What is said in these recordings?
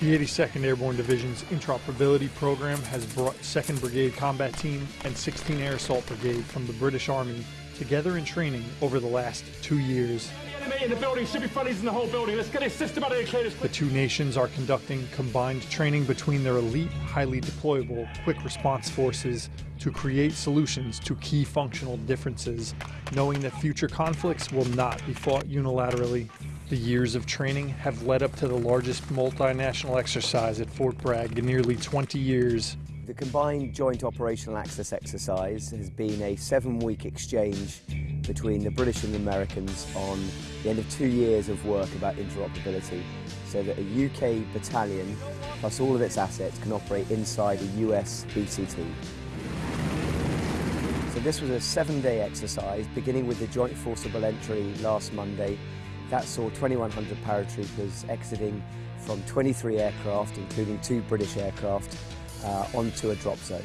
The 82nd Airborne Division's interoperability program has brought 2nd Brigade Combat Team and 16 Air Assault Brigade from the British Army together in training over the last two years. In the building should be friendlies in the whole building. Let's get it systematically cleared The two nations are conducting combined training between their elite, highly deployable quick response forces to create solutions to key functional differences, knowing that future conflicts will not be fought unilaterally. The years of training have led up to the largest multinational exercise at Fort Bragg in nearly 20 years. The Combined Joint Operational Access Exercise has been a seven-week exchange between the British and the Americans on the end of two years of work about interoperability so that a UK battalion plus all of its assets can operate inside a US BCT. So this was a seven-day exercise beginning with the joint forcible entry last Monday. That saw 2,100 paratroopers exiting from 23 aircraft, including two British aircraft, uh, onto a drop zone.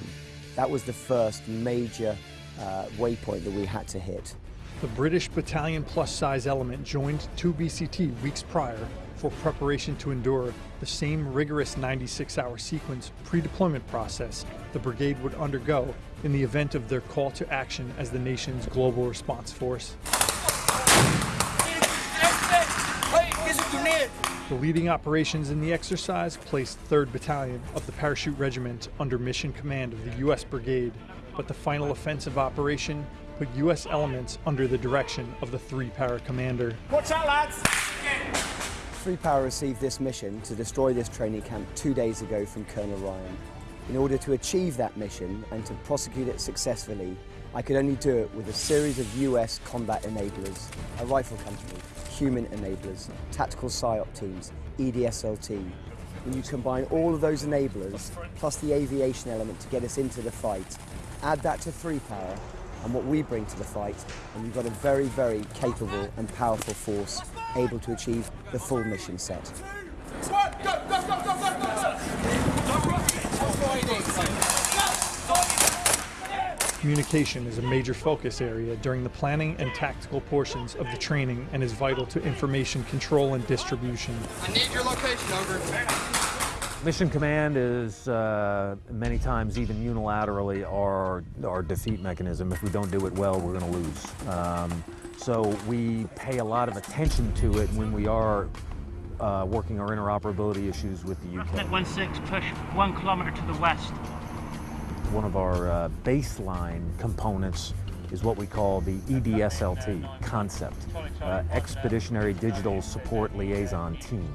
That was the first major uh, waypoint that we had to hit. The British Battalion Plus size element joined 2BCT weeks prior for preparation to endure the same rigorous 96 hour sequence pre deployment process the brigade would undergo in the event of their call to action as the nation's global response force. The leading operations in the exercise placed 3rd Battalion of the Parachute Regiment under mission command of the U.S. Brigade, but the final offensive operation put U.S. elements under the direction of the 3 Para commander. Watch out, lads! Three Para received this mission to destroy this training camp two days ago from Colonel Ryan. In order to achieve that mission and to prosecute it successfully, I could only do it with a series of US combat enablers, a rifle company, human enablers, tactical PSYOP teams, EDSLT. When you combine all of those enablers, plus the aviation element to get us into the fight, add that to Three Para, and what we bring to the fight, and you've got a very, very capable and powerful force able to achieve the full mission set. Communication is a major focus area during the planning and tactical portions of the training and is vital to information control and distribution. I need your location, over. Mission command is uh, many times even unilaterally our, our defeat mechanism. If we don't do it well, we're going to lose. Um, so we pay a lot of attention to it when we are uh, working our interoperability issues with the UK. Net 16, push one kilometer to the west. One of our uh, baseline components is what we call the EDSLT concept, uh, Expeditionary Digital Support Liaison Team.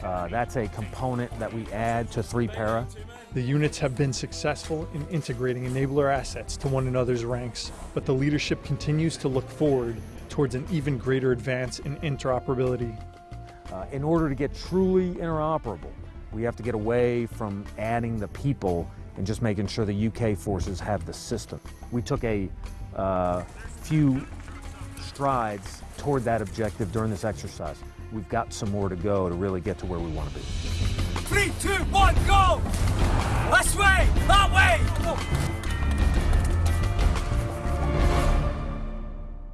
Uh, that's a component that we add to 3-Para. The units have been successful in integrating enabler assets to one another's ranks, but the leadership continues to look forward towards an even greater advance in interoperability. Uh, in order to get truly interoperable, we have to get away from adding the people and just making sure the UK forces have the system. We took a uh, few strides toward that objective during this exercise. We've got some more to go to really get to where we want to be. Three, two, one, go!